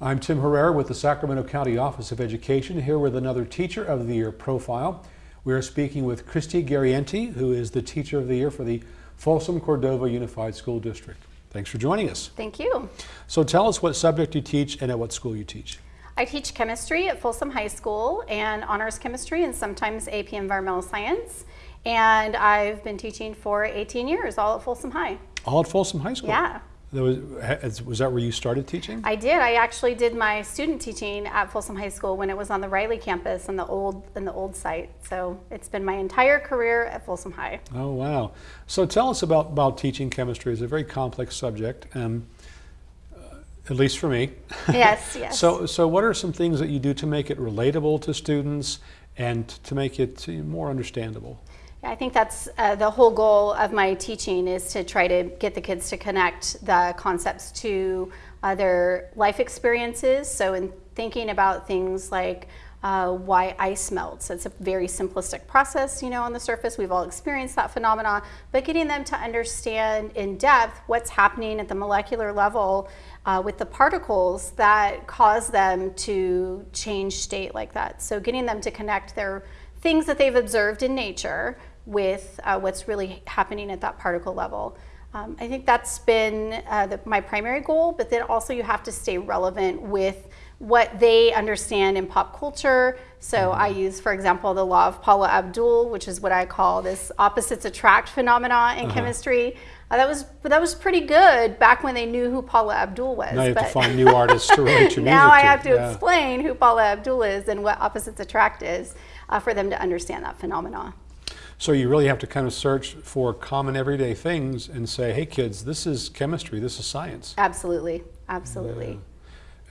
I'm Tim Herrera with the Sacramento County Office of Education, here with another Teacher of the Year profile. We are speaking with Christy Garrienti, who is the Teacher of the Year for the Folsom Cordova Unified School District. Thanks for joining us. Thank you. So tell us what subject you teach and at what school you teach. I teach chemistry at Folsom High School and honors chemistry and sometimes AP Environmental Science. And I've been teaching for 18 years, all at Folsom High. All at Folsom High School? Yeah. Was, was that where you started teaching? I did. I actually did my student teaching at Folsom High School when it was on the Riley campus in the old in the old site. So it's been my entire career at Folsom High. Oh wow! So tell us about about teaching chemistry. It's a very complex subject, um, uh, at least for me. Yes, yes. so so what are some things that you do to make it relatable to students and to make it more understandable? I think that's uh, the whole goal of my teaching is to try to get the kids to connect the concepts to their life experiences. So in thinking about things like uh, why ice melts. It's a very simplistic process, you know, on the surface. We've all experienced that phenomena, but getting them to understand in depth what's happening at the molecular level uh, with the particles that cause them to change state like that. So getting them to connect their things that they've observed in nature with uh, what's really happening at that particle level. Um, I think that's been uh, the, my primary goal, but then also you have to stay relevant with what they understand in pop culture. So I mm-hmm. use, for example, the law of Paula Abdul, which is what I call this opposites attract phenomena in uh -huh. chemistry. Uh, that was that was pretty good back when they knew who Paula Abdul was. Now you have to find new artists to write your now music I have to yeah. explain who Paula Abdul is and what opposites attract is uh, for them to understand that phenomena. So you really have to kind of search for common everyday things and say, hey kids, this is chemistry, this is science. Absolutely, absolutely. Yeah.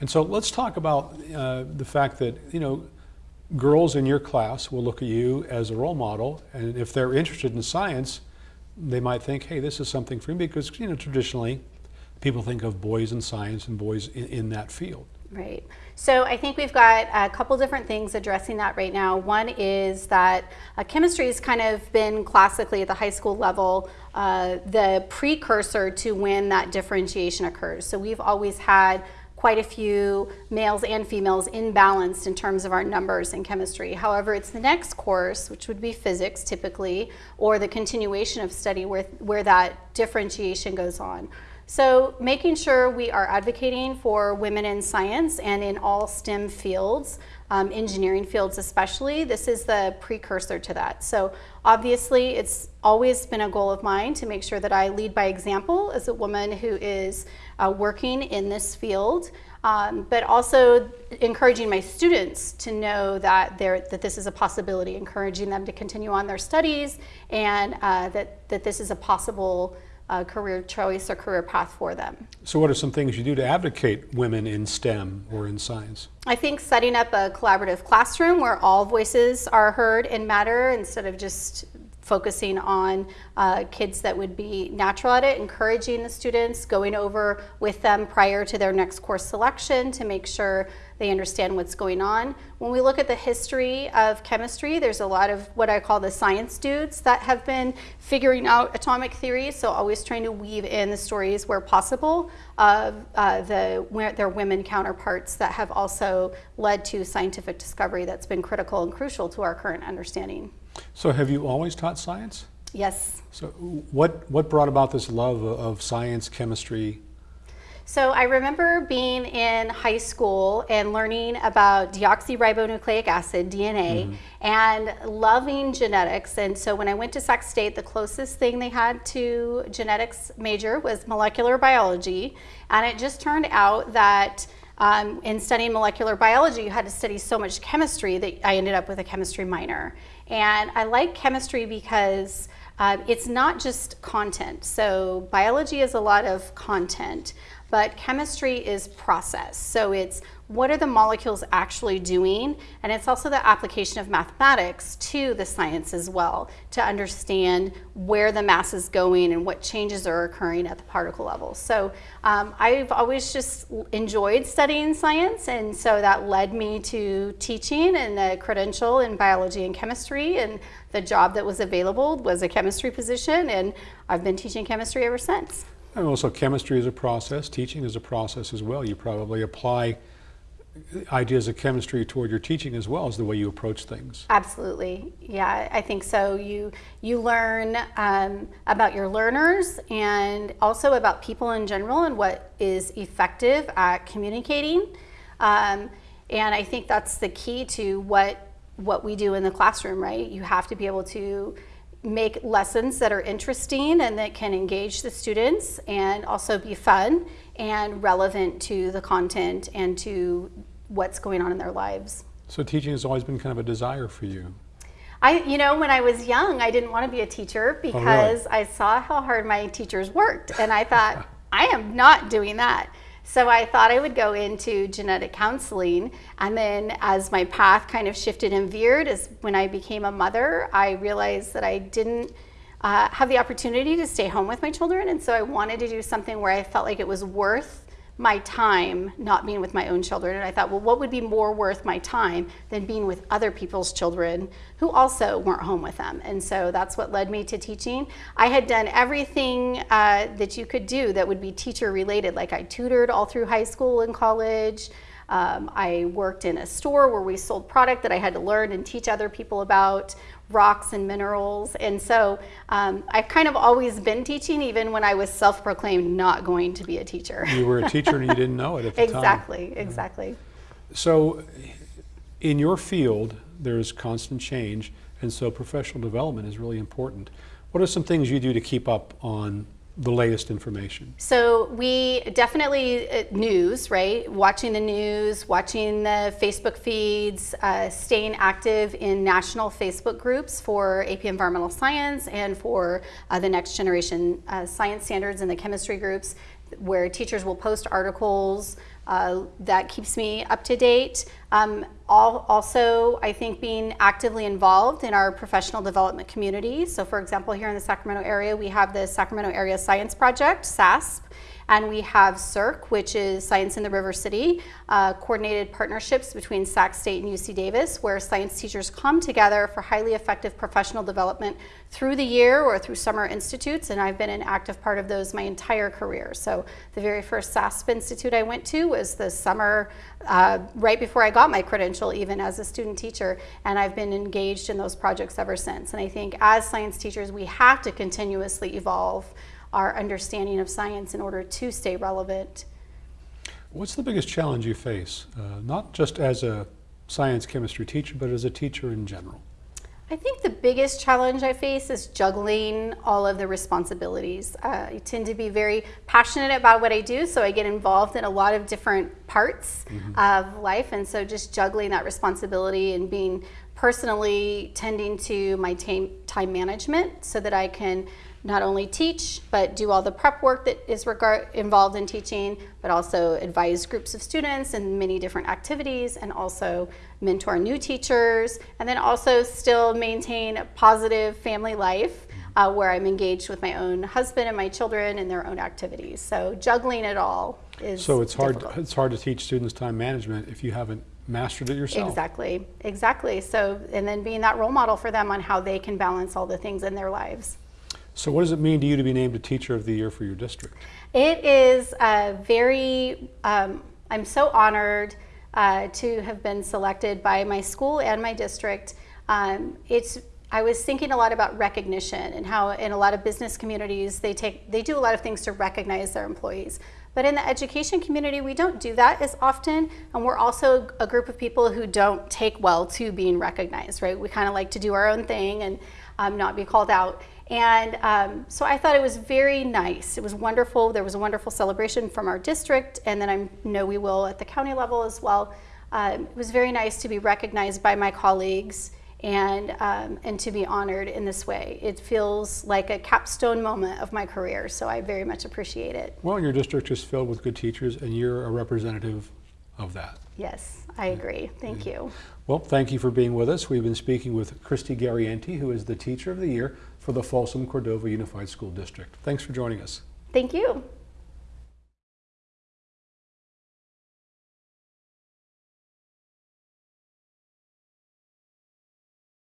And so let's talk about uh, the fact that, you know, girls in your class will look at you as a role model and if they're interested in science, they might think, hey, this is something for me because, you know, traditionally people think of boys in science and boys in, in that field. Right. So I think we've got a couple different things addressing that right now. One is that uh, chemistry has kind of been classically at the high school level uh, the precursor to when that differentiation occurs. So we've always had quite a few males and females imbalanced in terms of our numbers in chemistry. However, it's the next course, which would be physics typically, or the continuation of study where, where that differentiation goes on. So making sure we are advocating for women in science and in all STEM fields, um, engineering fields especially, this is the precursor to that. So obviously it's always been a goal of mine to make sure that I lead by example as a woman who is uh, working in this field. Um, but also encouraging my students to know that, that this is a possibility, encouraging them to continue on their studies and uh, that, that this is a possible a career choice or career path for them. So what are some things you do to advocate women in STEM or in science? I think setting up a collaborative classroom where all voices are heard and matter instead of just focusing on uh, kids that would be natural at it, encouraging the students, going over with them prior to their next course selection to make sure they understand what's going on. When we look at the history of chemistry, there's a lot of what I call the science dudes that have been figuring out atomic theory, so always trying to weave in the stories where possible of uh, the, their women counterparts that have also led to scientific discovery that's been critical and crucial to our current understanding. So have you always taught science? Yes. So what, what brought about this love of science, chemistry? So I remember being in high school and learning about deoxyribonucleic acid, DNA, mm -hmm. and loving genetics. And so when I went to Sac State, the closest thing they had to genetics major was molecular biology. And it just turned out that um, in studying molecular biology, you had to study so much chemistry that I ended up with a chemistry minor. And I like chemistry because uh, it's not just content. So biology is a lot of content, but chemistry is process. So it's what are the molecules actually doing? And it's also the application of mathematics to the science as well to understand where the mass is going and what changes are occurring at the particle level. So um, I've always just enjoyed studying science and so that led me to teaching and a credential in biology and chemistry and the job that was available was a chemistry position and I've been teaching chemistry ever since. And also chemistry is a process, teaching is a process as well. You probably apply ideas of chemistry toward your teaching as well as the way you approach things. Absolutely, yeah, I think so. You you learn um, about your learners and also about people in general and what is effective at communicating. Um, and I think that's the key to what what we do in the classroom, right? You have to be able to make lessons that are interesting and that can engage the students and also be fun and relevant to the content and to what's going on in their lives. So teaching has always been kind of a desire for you. I, you know, when I was young, I didn't want to be a teacher oh, because I saw how hard my teachers worked. And I thought, I am not doing that. So I thought I would go into genetic counseling. And then as my path kind of shifted and veered, as when I became a mother, I realized that I didn't uh, have the opportunity to stay home with my children. And so I wanted to do something where I felt like it was worth my time not being with my own children. And I thought, well, what would be more worth my time than being with other people's children who also weren't home with them? And so that's what led me to teaching. I had done everything uh, that you could do that would be teacher related. Like I tutored all through high school and college. Um, I worked in a store where we sold product that I had to learn and teach other people about rocks and minerals. And so um, I've kind of always been teaching, even when I was self-proclaimed not going to be a teacher. You were a teacher and you didn't know it at the exactly, time. Exactly, exactly. So in your field, there's constant change, and so professional development is really important. What are some things you do to keep up on the latest information? So we definitely uh, news, right? Watching the news, watching the Facebook feeds, uh, staying active in national Facebook groups for AP Environmental Science and for uh, the next generation uh, science standards and the chemistry groups where teachers will post articles, uh, that keeps me up to date. Um, all, also, I think being actively involved in our professional development community. So for example, here in the Sacramento area, we have the Sacramento Area Science Project, SASP, and we have SERC, which is Science in the River City, uh, coordinated partnerships between Sac State and UC Davis, where science teachers come together for highly effective professional development through the year or through summer institutes. And I've been an active part of those my entire career. So the very first SASP institute I went to was the summer uh, right before I got my credential, even as a student teacher. And I've been engaged in those projects ever since. And I think as science teachers, we have to continuously evolve our understanding of science in order to stay relevant. What's the biggest challenge you face, uh, not just as a science chemistry teacher, but as a teacher in general? I think the biggest challenge I face is juggling all of the responsibilities. Uh, I tend to be very passionate about what I do, so I get involved in a lot of different parts mm -hmm. of life, and so just juggling that responsibility and being personally tending to my time management so that I can not only teach, but do all the prep work that is regard, involved in teaching, but also advise groups of students in many different activities and also mentor new teachers, and then also still maintain a positive family life uh, where I'm engaged with my own husband and my children in their own activities. So juggling it all is So it's hard, difficult. it's hard to teach students time management if you haven't mastered it yourself. Exactly, exactly. So, and then being that role model for them on how they can balance all the things in their lives. So what does it mean to you to be named a Teacher of the Year for your district? It is a very, um, I'm so honored uh, to have been selected by my school and my district. Um, it's I was thinking a lot about recognition and how in a lot of business communities they take they do a lot of things to recognize their employees. But in the education community, we don't do that as often, and we're also a group of people who don't take well to being recognized, right? We kind of like to do our own thing and um, not be called out. And um, so I thought it was very nice. It was wonderful. There was a wonderful celebration from our district, and then I know we will at the county level as well. Um, it was very nice to be recognized by my colleagues and, um, and to be honored in this way. It feels like a capstone moment of my career, so I very much appreciate it. Well, your district is filled with good teachers, and you're a representative of that. Yes, I agree. Thank you. Well, thank you for being with us. We've been speaking with Christy Garrienti, who is the Teacher of the Year for the Folsom Cordova Unified School District. Thanks for joining us. Thank you.